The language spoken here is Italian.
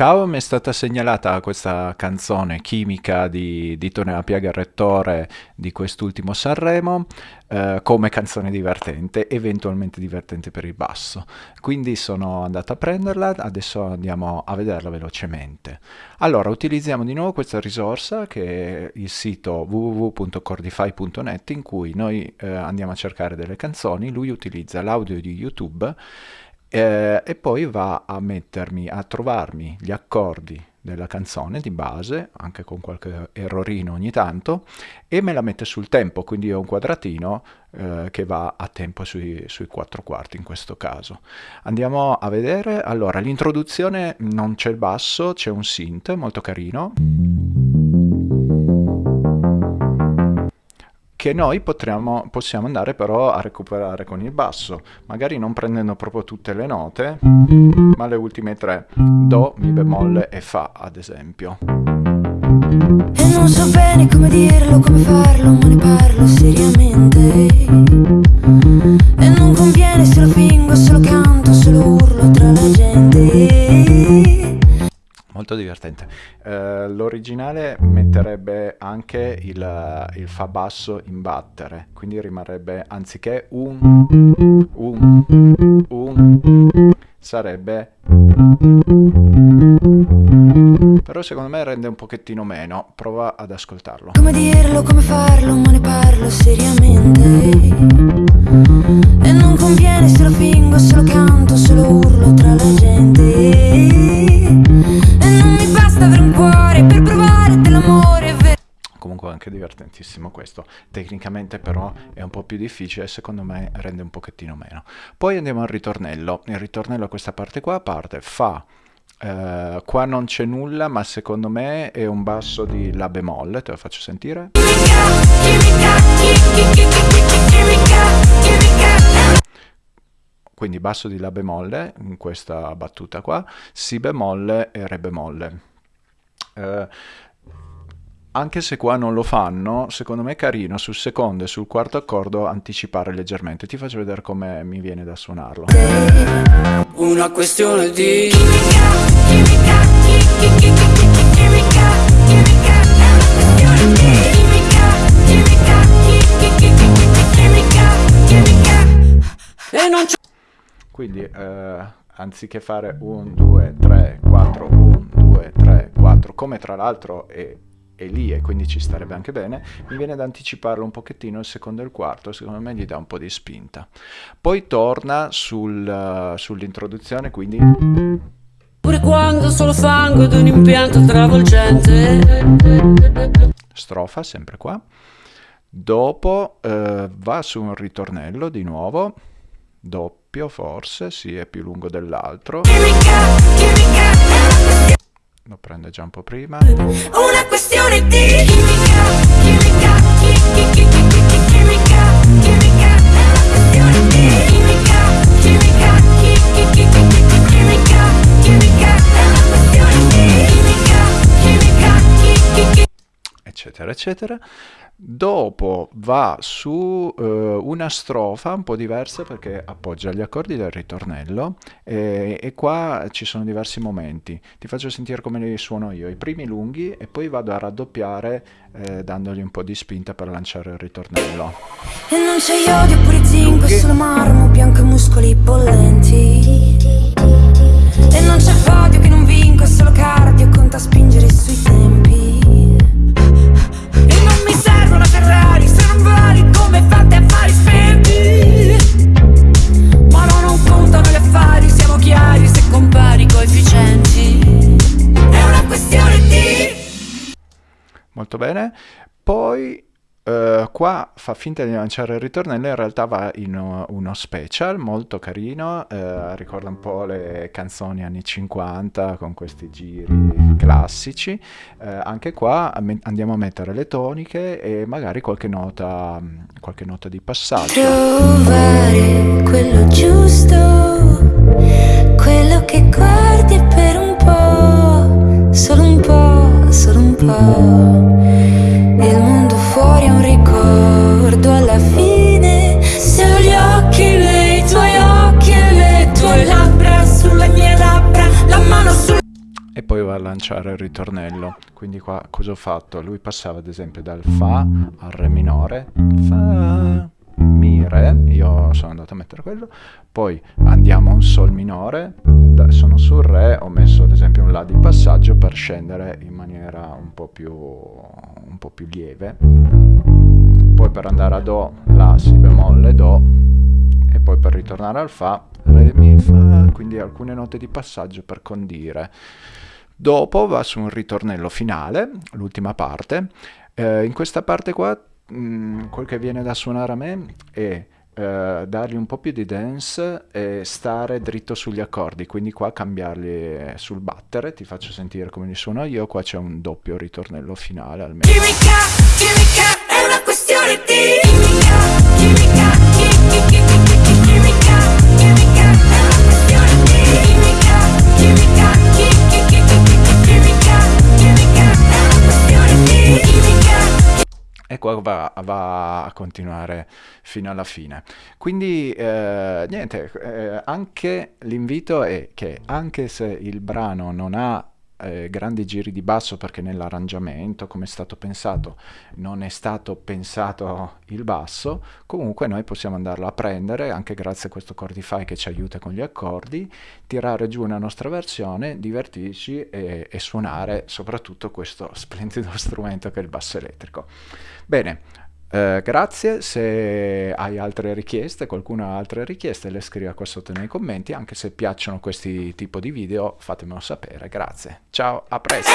Ciao, mi è stata segnalata questa canzone chimica di, di Tonella Piaga Rettore di quest'ultimo Sanremo eh, come canzone divertente, eventualmente divertente per il basso. Quindi sono andato a prenderla, adesso andiamo a vederla velocemente. Allora, utilizziamo di nuovo questa risorsa che è il sito www.cordify.net in cui noi eh, andiamo a cercare delle canzoni, lui utilizza l'audio di YouTube eh, e poi va a mettermi, a trovarmi gli accordi della canzone di base, anche con qualche errorino ogni tanto, e me la mette sul tempo, quindi ho un quadratino eh, che va a tempo sui, sui 4 quarti in questo caso. Andiamo a vedere, allora l'introduzione non c'è il basso, c'è un synth molto carino. Che noi potremmo, possiamo andare però a recuperare con il basso, magari non prendendo proprio tutte le note, ma le ultime tre, Do, Mi bemolle e Fa ad esempio. E non so bene come dirlo, come farlo, ma ne parlo seriamente divertente. Uh, l'originale metterebbe anche il, il, fa basso in battere, quindi rimarrebbe anziché un, un, un, sarebbe... Però secondo me rende un pochettino meno, prova ad ascoltarlo. Come dirlo, come farlo, ma ne parlo seriamente. E non conviene se lo fingo, se lo canto, se lo urlo tra la gente divertentissimo questo tecnicamente però è un po' più difficile secondo me rende un pochettino meno poi andiamo al ritornello il ritornello a questa parte qua parte fa Uh, qua non c'è nulla, ma secondo me è un basso di La bemolle, te lo faccio sentire. Quindi basso di La bemolle in questa battuta qua, Si bemolle e Re bemolle. Eh, anche se qua non lo fanno, secondo me è carino sul secondo e sul quarto accordo anticipare leggermente. Ti faccio vedere come mi viene da suonarlo. Una questione di... Quindi eh, anziché fare 1, 2, 3, 4, 1, 2, 3, 4, come tra l'altro è, è, lì e quindi ci starebbe anche bene, mi viene da anticiparlo un pochettino il secondo e il quarto, secondo me gli dà un po' di spinta. Poi torna sul, uh, sull'introduzione, quindi... Pure quando solo fango ed un impianto travolgente. Strofa, sempre qua. Dopo uh, va su un ritornello di nuovo, doppio forse, sì è più lungo dell'altro. Lo prende già un po' prima. Una questione di eccetera eccetera Dopo va su uh, una strofa un po' diversa perché appoggia gli accordi del ritornello e, e, qua ci sono diversi momenti. Ti faccio sentire come li suono io, i primi lunghi e poi vado a raddoppiare eh, dandogli un po' di spinta per lanciare il ritornello. E non c'è iodio pure zinco, solo marmo, bianco e muscoli bollenti. Molto bene, poi Uh, qua fa finta di lanciare il ritornello, in realtà va in uno, special molto carino, uh, ricorda un po' le canzoni anni 50 con questi giri classici. Uh, anche qua andiamo a mettere le toniche e magari qualche nota, qualche nota di passaggio. Trovare quello giusto, quello che guardi per un po', solo un po', solo un po'. Lanciare il ritornello. Quindi qua cosa ho fatto? Lui passava ad esempio dal Fa al Re minore, Fa, Mi, Re, io sono andato a mettere quello, poi andiamo a un Sol minore, sono sul Re, ho messo ad esempio un La di passaggio per scendere in maniera un po' più, un po più lieve, poi per andare a Do, La, Si bemolle, Do, e poi per ritornare al Fa, Re, Mi, Fa, quindi alcune note di passaggio per condire. Dopo va su un ritornello finale, l'ultima parte. Eh, in questa parte qua, mh, mm, quel che viene da suonare a me è eh, dargli un po' più di dance e stare dritto sugli accordi, quindi qua cambiarli sul battere, ti faccio sentire come li suono io, qua c'è un doppio ritornello finale almeno. Chimica, chimica, è una questione di chimica, chimica, chimica, qua va, va, a continuare fino alla fine. Quindi eh, niente, eh, anche l'invito è che anche se il brano non ha eh, grandi giri di basso perché nell'arrangiamento, come è stato pensato, non è stato pensato il basso, comunque noi possiamo andarlo a prendere, anche grazie a questo Chordify che ci aiuta con gli accordi, tirare giù una nostra versione, divertirci e, e suonare soprattutto questo splendido strumento che è il basso elettrico. Bene, eh, grazie, se hai altre richieste, qualcuno ha altre richieste, le scriva qua sotto nei commenti, anche se piacciono questi tipo di video fatemelo sapere, grazie. Ciao, a presto!